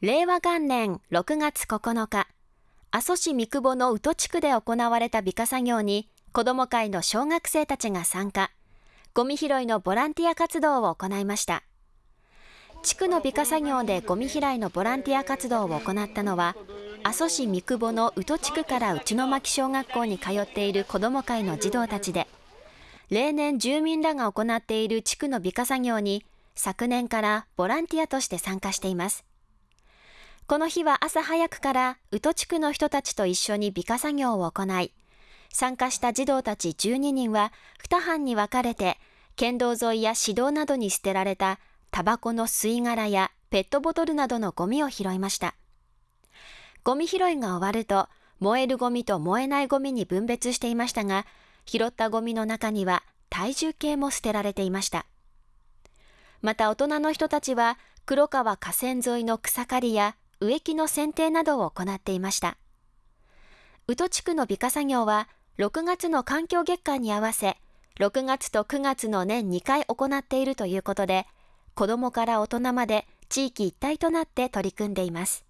令和元年6月9日、阿蘇市三久保の宇土地区で行われた美化作業に、子ども会の小学生たちが参加、ゴミ拾いのボランティア活動を行いました。地区の美化作業でゴミ拾いのボランティア活動を行ったのは、阿蘇市三久保の宇土地区から内野巻小学校に通っている子ども会の児童たちで、例年住民らが行っている地区の美化作業に昨年からボランティアとして参加しています。この日は朝早くから宇土地区の人たちと一緒に美化作業を行い、参加した児童たち12人は2班に分かれて、県道沿いや市道などに捨てられたタバコの吸い殻やペットボトルなどのゴミを拾いました。ゴミ拾いが終わると、燃えるゴミと燃えないゴミに分別していましたが、拾ったゴミの中には体重計も捨てられていました。また大人の人たちは黒川河川沿いの草刈りや植木の剪定などを行っていました。宇土地区の美化作業は6月の環境月間に合わせ、6月と9月の年2回行っているということで、子どもから大人まで地域一体となって取り組んでいます。